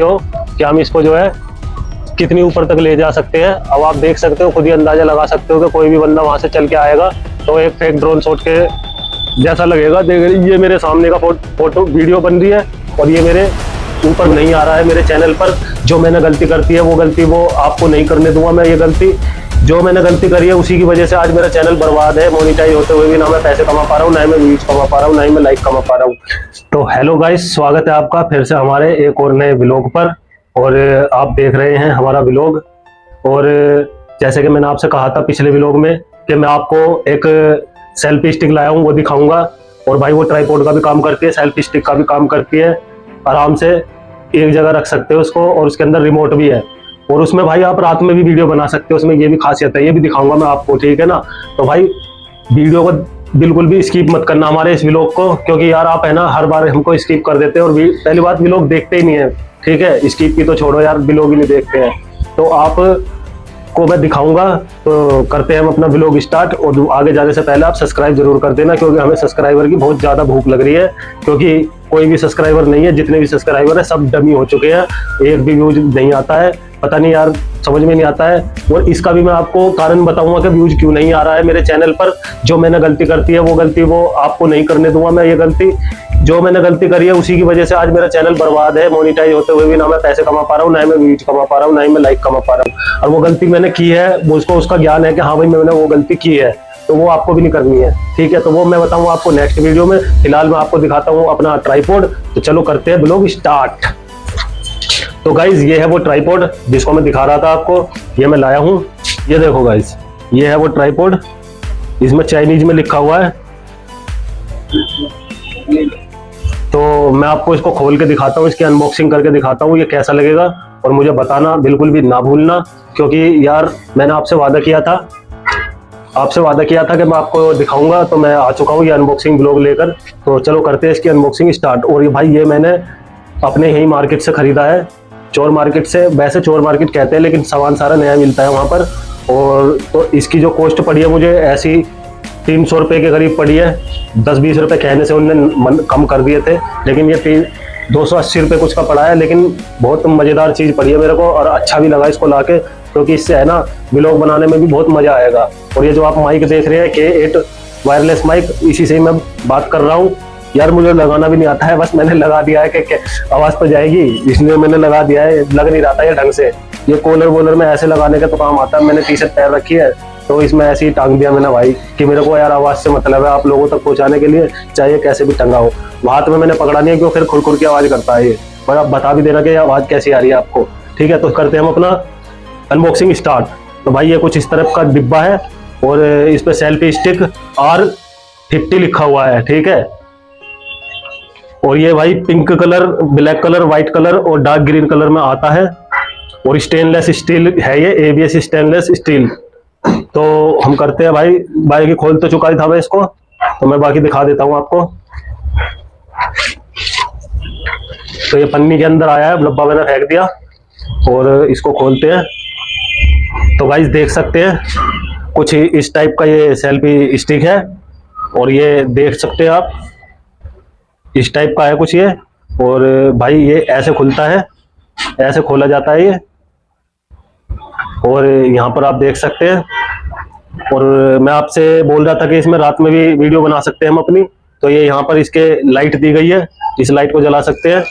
सकते हो कि हम इसको जो है कितनी ऊपर तक ले जा सकते हैं। अब आप देख सकते हो, खुद ही अंदाज़ा लगा सकते हो कि कोई भी बंदा वहाँ से चल के आएगा तो एक फेक ड्रोन शॉट के जैसा लगेगा। देख, ये मेरे सामने का फ़ोटो, वीडियो बन रही है और ये मेरे ऊपर नहीं आ रहा है, मेरे चैनल पर। जो मैंने गलती करती है, वो गलती वो आपको नहीं करने दूँगा मैं, ये गलती जो मैंने गलती करी है, उसी की वजह से आज मेरा चैनल बर्बाद है मोनिटाइज होते हुए भी ना मैं पैसे कमा पा रहा हूँ, ना ही मैं व्यूज़ कमा पा रहा हूँ, ना ही मैं लाइक कमा पा रहा हूँ। तो हेलो गाइस स्वागत है आपका फिर से हमारे एक और नए ब्लॉग पर। और आप देख रहे हैं हमारा ब्लॉग और जैसे कि मैंने आपसे कहा था पिछले ब्लॉग में कि मैं आपको एक सेल्फी स्टिक लाया हूँ, वो दिखाऊँगा। और भाई वो ट्राईपोर्ड का भी काम करती है सेल्फी स्टिक का भी काम करती है। आराम से एक जगह रख सकते हो उसको, और उसके अंदर रिमोट भी है। और उसमें भाई आप रात में भी वीडियो बना सकते हो, उसमें ये भी खासियत है, ये भी दिखाऊँगा मैं आपको, ठीक है ना? तो भाई, वीडियो को बिल्कुल भी स्किप मत करना हमारे इस व्लॉग को, क्योंकि यार आप है ना, हर बार हमको स्किप कर देते हैं और पहली बात व्लॉग देखते ही नहीं है, ठीक है? स्किप की तो छोड़ो यार व्लॉग ही नहीं देखते हैं। तो आप को मैं दिखाऊँगा तो करते हैं हम अपना ब्लॉग स्टार्ट और आगे जाने से पहले आप सब्सक्राइब ज़रूर कर देना, क्योंकि हमें सब्सक्राइबर की बहुत ज़्यादा भूख लग रही है, क्योंकि कोई भी सब्सक्राइबर नहीं है, जितने भी सब्सक्राइबर है, सब डमी हो चुके हैं, एक भी व्यूज़ नहीं आता है। पता नहीं यार, समझ में नहीं आता है। और इसका भी मैं आपको कारण बताऊँगा कि व्यूज़ क्यों नहीं आ रहा है मेरे चैनल पर। जो मैंने गलती करती है, वो गलती वो आपको नहीं करने दूँगा मैं ये गलती। जो मैंने गलती करी है, उसी की वजह से आज मेरा चैनल बर्बाद है मोनिटाइज होते हुए भी ना मैं पैसे कमा पा रहा हूँ, ना ही मैं व्यूज़ कमा पा रहा हूँ, ना मैं लाइक कमा पा रहा हूँ। और वो गलती मैंने की है उसको, उसका ज्ञान है कि हाँ भाई मैंने वो गलती की है तो वो आपको भी नहीं करनी है। ठीक है तो वो मैं बताऊँ आपको नेक्स्ट वीडियो में। फ़िलहाल मैं आपको दिखाता हूँ अपना ट्राईपोर्ड तो चलो करते हैं ब्लॉग स्टार्ट तो गाइज़ ये है वो ट्राईपोर्ड जिसको मैं दिखा रहा था आपको। ये मैं लाया हूँ। ये देखो गाइज़ ये है वो ट्राईपोर्ड इसमें चाइनीज़ में लिखा हुआ है। तो मैं आपको इसको खोल के दिखाता हूँ, इसकी अनबॉक्सिंग करके दिखाता हूँ, ये कैसा लगेगा। और मुझे बताना, बिल्कुल भी ना भूलना, क्योंकि यार मैंने आपसे वादा किया था। आपसे वादा किया था कि मैं आपको दिखाऊँगा तो मैं आ चुका हूँ ये अनबॉक्सिंग ब्लॉग लेकर। तो चलो करते हैं इसकी अनबॉक्सिंग स्टार्ट और ये भाई, ये मैंने अपने ही मार्केट से खरीदा है। चोर मार्केट से, वैसे चोर मार्केट कहते हैं, लेकिन सामान सारा नया मिलता है वहाँ पर। और तो इसकी जो कॉस्ट पड़ी है, मुझे ऐसी तीन सौ रुपये के करीब पड़ी है। दस बीस रुपये कहने से उनने कम कर दिए थे, लेकिन ये तीन, दो सौ अस्सी रुपये कुछ का पड़ा है, लेकिन बहुत मज़ेदार चीज़ पड़ी है मेरे को, और अच्छा भी लगा इसको ला के क्योंकि इससे है ना ब्लॉग बनाने में भी बहुत मज़ा आएगा। और ये जो आप माइक देख रहे हैं के एट वायरलेस माइक इसी से ही मैं बात कर रहा हूँ। यार मुझे लगाना भी नहीं आता है, बस मैंने लगा दिया है कि आवाज़ पर जाएगी, इसलिए मैंने लगा दिया है, लग नहीं रहा था ये ढंग से। ये कॉलर वोलर में ऐसे लगाने का तो काम आता है, मैंने टी शर्ट पैर रखी है तो इसमें ऐसे ही टांग दिया मैंने भाई, कि मेरे को यार आवाज़ से मतलब है आप लोगों तक पहुँचाने के लिए चाहिए कैसे भी टंगा हो। हाथ में मैंने पकड़ा नहीं है क्यों फिर खुर खुर की आवाज़ करता है ये, पर आप बता भी देना कि आवाज़ कैसी आ रही है आपको। ठीक है तो करते हैं हम अपना अनबॉक्सिंग स्टार्ट तो भाई ये कुछ इस तरफ़ का डिब्बा है, और इस पर सेल्फी स्टिक आर फिफ्टी लिखा हुआ है, ठीक है? और ये भाई pink colour black colour white colour और डार्क ग्रीन कलर में आता है। और स्टेनलेस स्टील है ये एबीएस स्टेनलेस स्टील तो हम करते हैं भाई भाई की खोल तो चुका था मैं इसको। तो मैं बाकी दिखा देता हूँ आपको। तो ये पन्नी के अंदर आया है डब्बा मैंने फेंक दिया। और इसको खोलते हैं। तो भाई देख सकते हैं, कुछ इस टाइप का ये सेल्फी स्टिक है। और ये देख सकते हैं आप। इस टाइप का है कुछ ये, और भाई ये ऐसे खुलता है, ऐसे खोला जाता है ये। और यहाँ पर आप देख सकते हैं, और मैं आपसे बोल रहा था कि इसमें रात में भी वीडियो बना सकते हैं हम अपनी। तो ये यहाँ पर इसके लाइट दी गई है, इस लाइट को जला सकते हैं,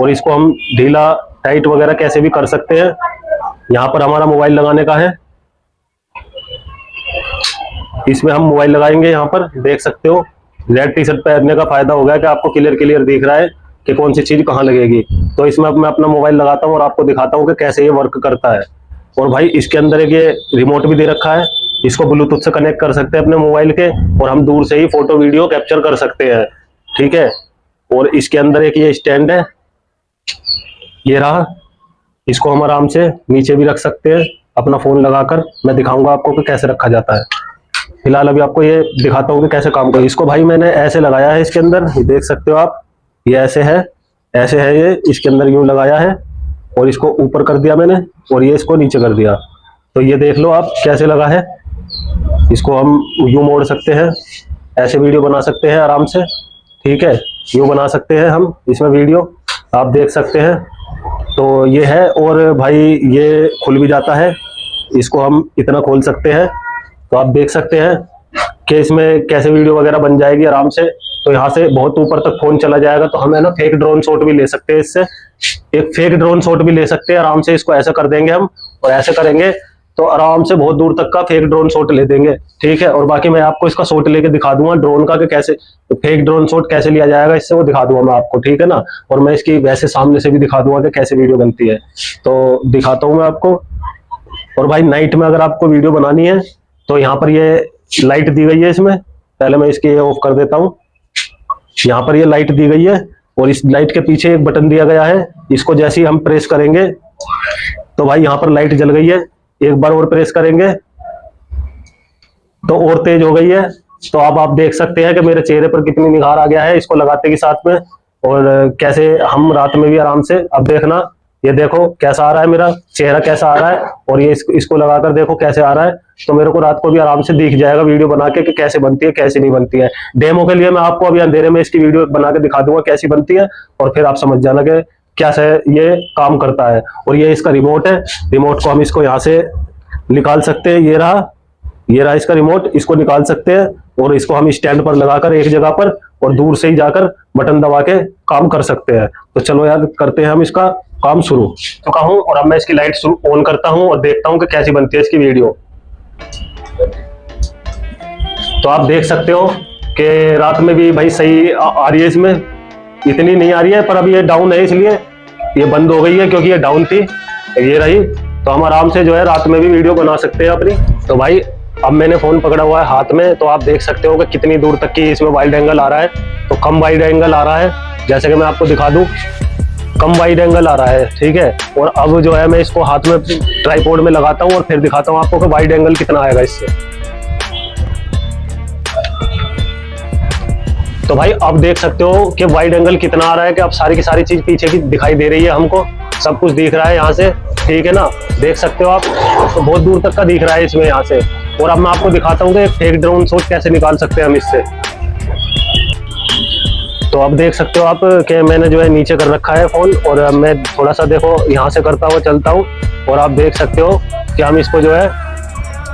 और इसको हम ढीला टाइट वगैरह कैसे भी कर सकते हैं। यहाँ पर हमारा मोबाइल लगाने का है। इसमें हम मोबाइल लगाएँगे यहाँ पर, देख सकते हो। रेड टी शर्ट पहनने का फ़ायदा हो गया कि आपको क्लियर क्लियर दिख रहा है कि कौन सी चीज़ कहाँ लगेगी। तो इसमें मैं अपना मोबाइल लगाता हूँ और आपको दिखाता हूँ कि कैसे ये वर्क करता है। और भाई, इसके अंदर एक ये रिमोट भी दे रखा है। इसको ब्लूटूथ से कनेक्ट कर सकते हैं अपने मोबाइल के और हम दूर से ही फ़ोटो वीडियो कैप्चर कर सकते हैं। ठीक है? और इसके अंदर एक ये स्टैंड है। ये रहा। इसको हम आराम से नीचे भी रख सकते हैं। अपना फ़ोन लगाकर मैं दिखाऊँगा आपको कि कैसे रखा जाता है। फ़िलहाल अभी आपको ये दिखाता हूँ कि कैसे काम कर। इसको भाई मैंने ऐसे लगाया है इसके अंदर देख सकते हो आप, ये ऐसे है ऐसे है ये, इसके अंदर यूँ लगाया है, और इसको ऊपर कर दिया मैंने, और ये इसको नीचे कर दिया। तो ये देख लो आप कैसे लगा है। इसको हम यूँ मोड़ सकते हैं, ऐसे वीडियो बना सकते हैं आराम से, ठीक है? यूँ बना सकते हैं हम इसमें वीडियो, आप देख सकते हैं। तो ये है, और भाई ये खुल भी जाता है, इसको हम इतना खोल सकते हैं। तो आप देख सकते हैं कि इसमें कैसे वीडियो वगैरह बन जाएगी आराम से। तो यहाँ से बहुत ऊपर तक फ़ोन चला जाएगा तो हम है ना फेक ड्रोन शॉट भी ले सकते हैं इससे। एक फेक ड्रोन शॉट भी ले सकते हैं, आराम से इसको ऐसा कर देंगे हम और ऐसे करेंगे तो आराम से बहुत दूर तक का फेक ड्रोन शॉट ले देंगे, ठीक है? और बाकी मैं आपको इसका शॉट लेके दिखा दूँगा ड्रोन का कि कैसे फेक ड्रोन शॉट कैसे लिया जाएगा, इससे वो दिखा दूँगा मैं आपको, ठीक है ना? और मैं इसकी वैसे सामने से भी दिखा दूँगा कि कैसे वीडियो बनती है। तो दिखाता हूँ मैं आपको। और भाई नाइट में अगर आपको वीडियो बनानी है तो यहाँ पर ये लाइट दी गई है इसमें। पहले मैं इसकी ऑफ़ कर देता हूँ। यहाँ पर ये लाइट दी गई है और इस लाइट के पीछे एक बटन दिया गया है। इसको जैसे ही हम प्रेस करेंगे तो भाई यहाँ पर लाइट जल गई है। एक बार और प्रेस करेंगे तो और तेज हो गई है। तो अब आप देख सकते हैं कि मेरे चेहरे पर कितनी निखार आ गया है इसको लगाते के साथ में। और कैसे हम रात में भी आराम से, अब देखना ये देखो कैसा आ रहा है मेरा चेहरा कैसा आ रहा है और ये इसको, इसको लगाकर देखो कैसे आ रहा है। तो मेरे को रात को भी आराम से दिख जाएगा वीडियो बना के कि कैसे बनती है कैसे नहीं बनती है। डेमो के लिए मैं आपको अभी अंधेरे में इसकी वीडियो बना के दिखा दूँगा कैसी बनती है और फिर आप समझ जाना कि क्या से ये काम करता है। और ये इसका रिमोट है रिमोट को हम इसको यहाँ से निकाल सकते हैं ये रहा ये रहा इसका रिमोट इसको निकाल सकते हैं और इसको हम स्टैंड पर लगाकर एक जगह पर और दूर से ही जाकर बटन दबा के काम कर सकते हैं। तो चलो यार करते हैं हम इसका। काम शुरू। तो कहूँ और अब मैं इसकी लाइट ऑन करता हूँ और देखता हूँ कि कैसी बनती है इसकी वीडियो तो आप देख सकते हो कि रात में भी भाई सही आ, रही है इसमें। इतनी नहीं आ रही है पर अभी ये डाउन है इसलिए ये बंद हो गई है क्योंकि ये डाउन थी। ये रही। तो हम आराम से जो है रात में भी वीडियो बना सकते हैं अपनी। तो भाई अब मैंने फ़ोन पकड़ा हुआ है हाथ में तो आप देख सकते हो कि कितनी दूर तक की इसमें वाइड एंगल आ रहा है। तो कम वाइड एंगल आ रहा है। जैसे कि मैं आपको दिखा दूँ कम वाइड एंगल आ रहा है, ठीक है? और अब जो है मैं इसको हाथ में ट्राईपोर्ड में लगाता हूँ और फिर दिखाता हूँ आपको कि वाइड एंगल कितना आएगा इससे। तो भाई अब देख सकते हो कि वाइड एंगल कितना आ रहा है कि अब सारी की सारी चीज़ पीछे की दिखाई दे रही है हमको। सब कुछ दिख रहा है यहाँ से, ठीक है ना? देख सकते हो आप तो बहुत दूर तक का दिख रहा है इसमें यहाँ से। और अब मैं आपको दिखाता हूँ कि फेक ड्रोन शॉट कैसे निकाल सकते हैं हम इससे। तो अब देख सकते हो आप कि मैंने जो है नीचे कर रखा है फ़ोन और मैं थोड़ा सा देखो यहाँ से करता हुआ चलता हूँ और आप देख सकते हो कि हम इसको जो है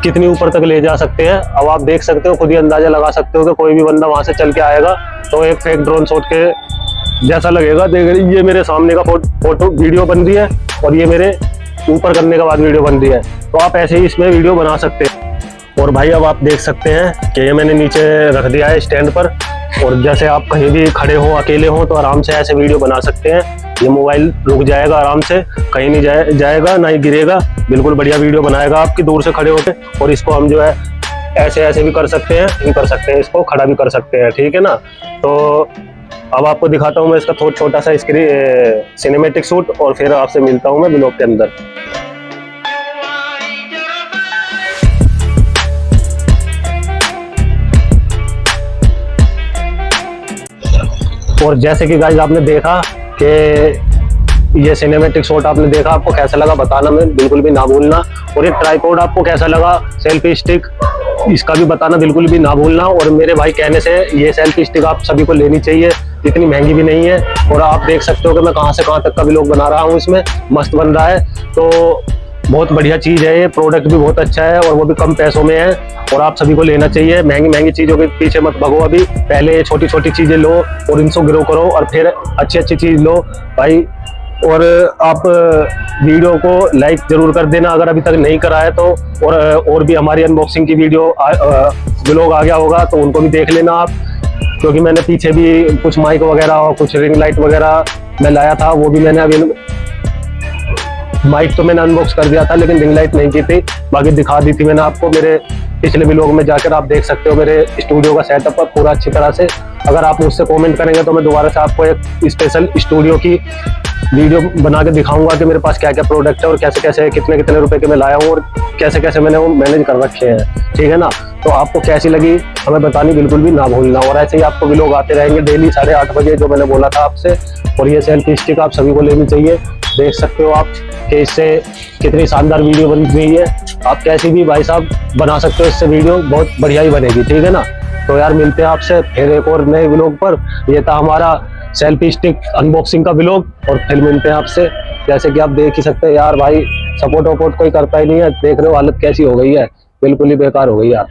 कितनी ऊपर तक ले जा सकते हैं। अब आप देख सकते हो, खुद ही अंदाज़ा लगा सकते हो कि कोई भी बंदा वहाँ से चल के आएगा तो एक फेक ड्रोन शॉट के जैसा लगेगा। देख, ये मेरे सामने का फ़ोटो, वीडियो बन रही है और ये मेरे ऊपर करने के बाद वीडियो बन रही है। तो आप ऐसे ही इसमें वीडियो बना सकते हैं। और भाई, अब आप देख सकते हैं कि ये मैंने नीचे रख दिया है स्टैंड पर। और जैसे आप कहीं भी खड़े हो, अकेले हो तो आराम से ऐसे वीडियो बना सकते हैं। ये मोबाइल रुक जाएगा आराम से, कहीं नहीं जाए, जाएगा, ना ही गिरेगा। बिल्कुल बढ़िया वीडियो बनाएगा आपकी, दूर से खड़े होकर और इसको हम जो है ऐसे ऐसे भी कर सकते हैं इन कर सकते हैं इसको खड़ा भी कर सकते हैं, ठीक है ना? तो अब आपको दिखाता हूँ मैं इसका थोड़ा छोटा सा स्क्रीन सिनेमेटिक सूट और फिर आपसे मिलता हूँ मैं ब्लॉग के अंदर। और जैसे कि गाइज़ आपने देखा कि ये सिनेमेटिक शॉट आपने देखा, आपको कैसा लगा बताना मैं बिल्कुल भी ना भूलना। और ये ट्राईपोर्ड आपको कैसा लगा सेल्फी स्टिक इसका भी बताना बिल्कुल भी ना भूलना। और मेरे भाई कहने से ये सेल्फी स्टिक आप सभी को लेनी चाहिए, इतनी महँगी भी नहीं है। और आप देख सकते हो कि मैं कहाँ से कहाँ तक का भी लोग बना रहा हूँ इसमें, मस्त बन रहा है। तो बहुत बढ़िया चीज़ है ये प्रोडक्ट भी बहुत अच्छा है और वो भी कम पैसों में है और आप सभी को लेना चाहिए। महँगी महँगी चीज़ों के पीछे मत भगो अभी। पहले ये छोटी छोटी चीज़ें लो और इनको ग्रो करो और फिर अच्छी अच्छी चीज़ लो। भाई, और आप वीडियो को लाइक ज़रूर कर देना। अगर अभी तक नहीं करा है तो और और भी हमारी अनबॉक्सिंग की वीडियो ब्लॉग आ गया होगा तो उनको भी देख लेना आप। क्योंकि मैंने पीछे भी कुछ माइक वगैरह और कुछ रिंग लाइट वगैरह मैं लाया था, वो भी मैंने अभी माइक तो मैंने अनबॉक्स कर दिया था, लेकिन रिंग लाइट नहीं की थी। बाकी दिखा दी थी मैंने आपको। मेरे पिछले भी लोग में जाकर आप देख सकते हो मेरे स्टूडियो का सेटअप पूरा अच्छी तरह से। अगर आप मुझसे कमेंट करेंगे तो मैं दोबारा से आपको एक स्पेशल स्टूडियो की वीडियो बना के दिखाऊँगा कि मेरे पास क्या क्या प्रोडक्ट है और कैसे कैसे कितने कितने रुपए के मैं लाया हूँ और कैसे कैसे मैंने वो मैनेज कर रखे हैं। ठीक है ना? तो आपको कैसी लगी, हमें बतानी बिल्कुल भी ना भूलना। और ऐसे ही आपको भी लोग आते रहेंगे डेली साढ़े आठ बजे, जो मैंने बोला था आपसे। और ये सेल्फी स्टिक आप सभी को लेनी चाहिए। देख सकते हो आप कि इससे कितनी शानदार वीडियो बन रही है। आप कैसी भी भाई साहब बना सकते हो इससे वीडियो, बहुत बढ़िया ही बनेगी, ठीक है ना? तो यार मिलते हैं आपसे फिर एक और नए ब्लॉग पर। ये था हमारा सेल्फी स्टिक अनबॉक्सिंग का ब्लॉग और फिर मिलते हैं आपसे। जैसे कि आप देख ही सकते हैं यार भाई सपोर्ट वपोर्ट कोई करता ही नहीं है। देख रहे हो हालत कैसी हो गई है। बिल्कुल ही बेकार हो गई यार।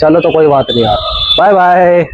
चलो तो कोई बात नहीं यार। Bye bye